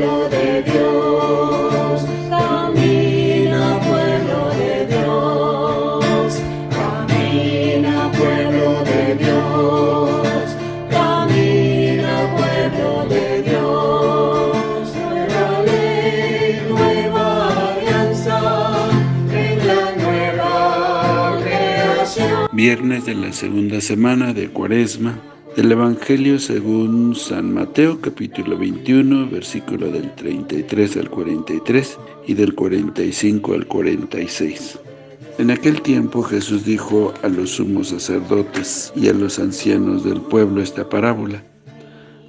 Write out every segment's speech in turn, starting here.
pueblo de Dios, camina pueblo de Dios, camina pueblo de Dios, camina pueblo de Dios, nueva ley, nueva alianza, en la nueva creación. Viernes de la segunda semana de Cuaresma, del Evangelio según San Mateo, capítulo 21, versículo del 33 al 43 y del 45 al 46. En aquel tiempo Jesús dijo a los sumos sacerdotes y a los ancianos del pueblo esta parábola.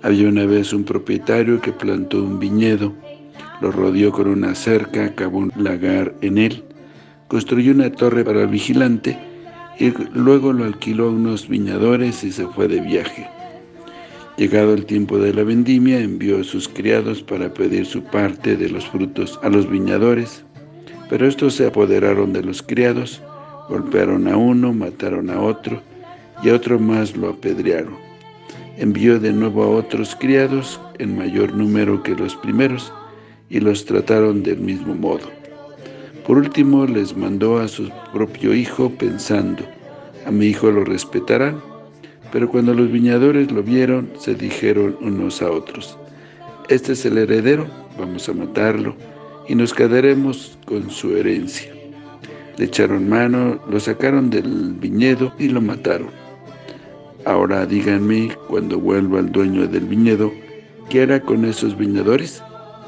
Había una vez un propietario que plantó un viñedo, lo rodeó con una cerca, acabó un lagar en él, construyó una torre para el vigilante y luego lo alquiló a unos viñadores y se fue de viaje. Llegado el tiempo de la vendimia, envió a sus criados para pedir su parte de los frutos a los viñadores, pero estos se apoderaron de los criados, golpearon a uno, mataron a otro, y a otro más lo apedrearon. Envió de nuevo a otros criados, en mayor número que los primeros, y los trataron del mismo modo. Por último, les mandó a su propio hijo pensando, a mi hijo lo respetarán. Pero cuando los viñadores lo vieron, se dijeron unos a otros, este es el heredero, vamos a matarlo, y nos quedaremos con su herencia. Le echaron mano, lo sacaron del viñedo y lo mataron. Ahora díganme, cuando vuelva el dueño del viñedo, ¿qué hará con esos viñadores?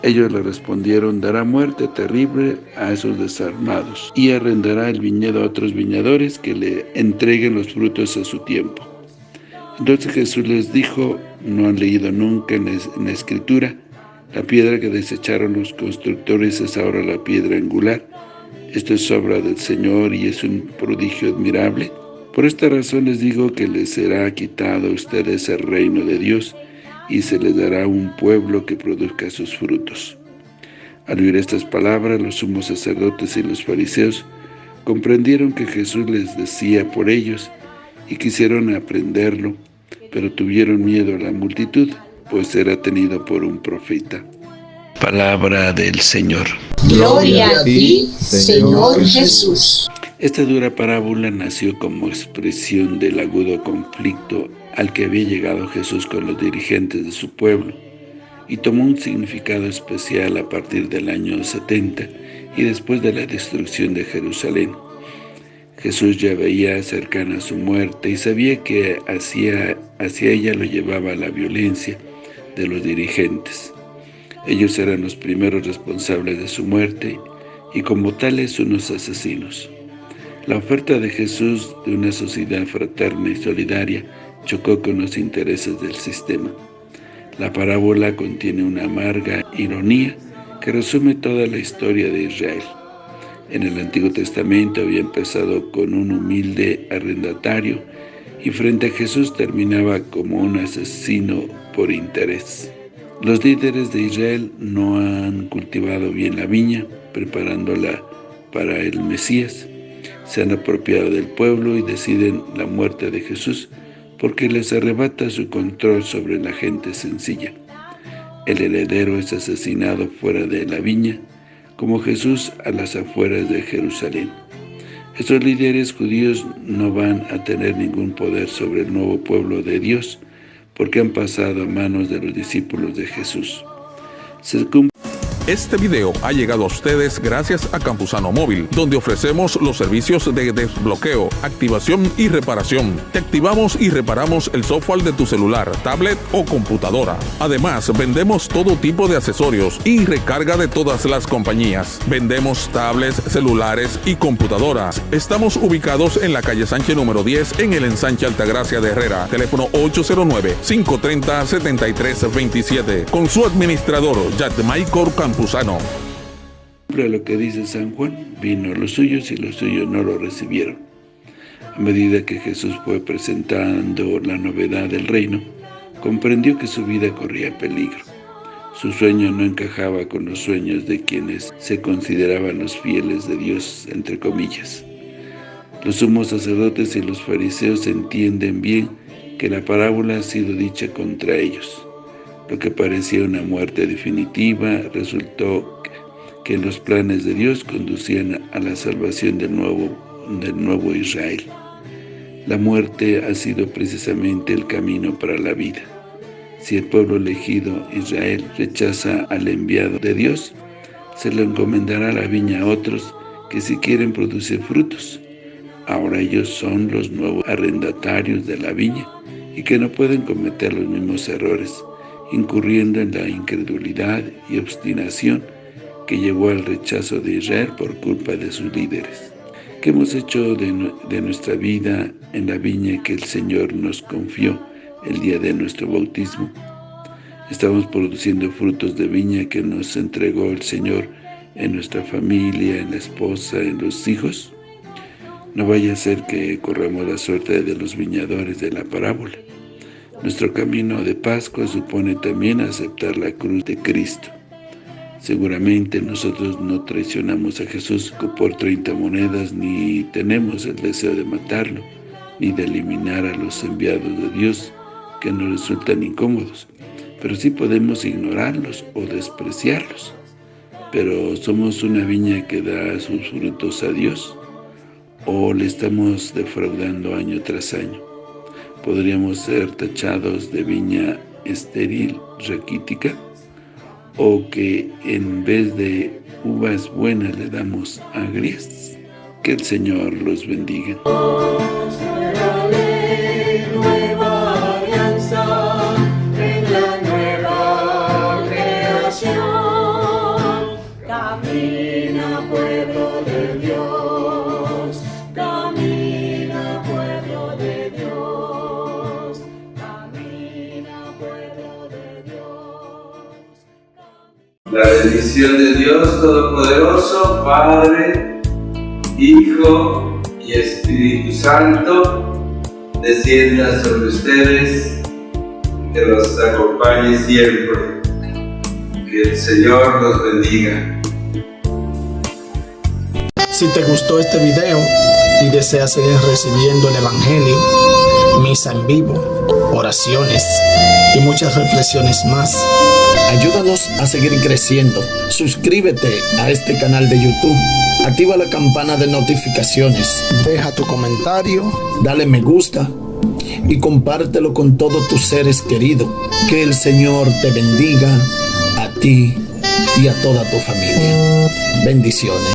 Ellos le respondieron, dará muerte terrible a esos desarmados y arrendará el viñedo a otros viñadores que le entreguen los frutos a su tiempo. Entonces Jesús les dijo, no han leído nunca en la Escritura, la piedra que desecharon los constructores es ahora la piedra angular. Esto es obra del Señor y es un prodigio admirable. Por esta razón les digo que les será quitado a ustedes el reino de Dios, y se les dará un pueblo que produzca sus frutos. Al oír estas palabras, los sumos sacerdotes y los fariseos comprendieron que Jesús les decía por ellos y quisieron aprenderlo, pero tuvieron miedo a la multitud, pues era tenido por un profeta. Palabra del Señor. Gloria a ti, Señor Jesús. Esta dura parábola nació como expresión del agudo conflicto al que había llegado Jesús con los dirigentes de su pueblo, y tomó un significado especial a partir del año 70 y después de la destrucción de Jerusalén. Jesús ya veía cercana su muerte y sabía que hacia, hacia ella lo llevaba la violencia de los dirigentes. Ellos eran los primeros responsables de su muerte y como tales unos asesinos. La oferta de Jesús de una sociedad fraterna y solidaria chocó con los intereses del sistema. La parábola contiene una amarga ironía que resume toda la historia de Israel. En el Antiguo Testamento había empezado con un humilde arrendatario y frente a Jesús terminaba como un asesino por interés. Los líderes de Israel no han cultivado bien la viña, preparándola para el Mesías. Se han apropiado del pueblo y deciden la muerte de Jesús porque les arrebata su control sobre la gente sencilla. El heredero es asesinado fuera de la viña, como Jesús a las afueras de Jerusalén. Estos líderes judíos no van a tener ningún poder sobre el nuevo pueblo de Dios, porque han pasado a manos de los discípulos de Jesús. Se este video ha llegado a ustedes gracias a Campusano Móvil, donde ofrecemos los servicios de desbloqueo, activación y reparación. Te activamos y reparamos el software de tu celular, tablet o computadora. Además, vendemos todo tipo de accesorios y recarga de todas las compañías. Vendemos tablets, celulares y computadoras. Estamos ubicados en la calle Sánchez número 10 en el ensanche Altagracia de Herrera. Teléfono 809-530-7327. Con su administrador, Maicor Campusano Campuzano. lo que dice San Juan, vino a los suyos y los suyos no lo recibieron. A medida que Jesús fue presentando la novedad del reino, comprendió que su vida corría peligro. Su sueño no encajaba con los sueños de quienes se consideraban los fieles de Dios, entre comillas. Los sumos sacerdotes y los fariseos entienden bien que la parábola ha sido dicha contra ellos. Lo que parecía una muerte definitiva resultó que los planes de Dios conducían a la salvación del nuevo, del nuevo Israel. La muerte ha sido precisamente el camino para la vida. Si el pueblo elegido, Israel, rechaza al enviado de Dios, se le encomendará la viña a otros que si quieren producir frutos. Ahora ellos son los nuevos arrendatarios de la viña y que no pueden cometer los mismos errores, incurriendo en la incredulidad y obstinación que llevó al rechazo de Israel por culpa de sus líderes. ¿Qué hemos hecho de, de nuestra vida en la viña que el Señor nos confió el día de nuestro bautismo? Estamos produciendo frutos de viña que nos entregó el Señor en nuestra familia, en la esposa, en los hijos. No vaya a ser que corramos la suerte de los viñadores de la parábola. Nuestro camino de Pascua supone también aceptar la cruz de Cristo. Seguramente nosotros no traicionamos a Jesús por 30 monedas, ni tenemos el deseo de matarlo, ni de eliminar a los enviados de Dios que nos resultan incómodos, pero sí podemos ignorarlos o despreciarlos. Pero somos una viña que da sus frutos a Dios, o le estamos defraudando año tras año. Podríamos ser tachados de viña estéril, raquítica, o que en vez de uvas buenas le damos agrias. Que el Señor los bendiga. Bendición de Dios Todopoderoso, Padre, Hijo y Espíritu Santo, descienda sobre ustedes, que los acompañe siempre. Que el Señor los bendiga. Si te gustó este video y deseas seguir recibiendo el Evangelio, misa en vivo, oraciones y muchas reflexiones más, ayúdanos a seguir creciendo. Suscríbete a este canal de YouTube, activa la campana de notificaciones, deja tu comentario, dale me gusta y compártelo con todos tus seres queridos. Que el Señor te bendiga a ti y a toda tu familia. Bendiciones.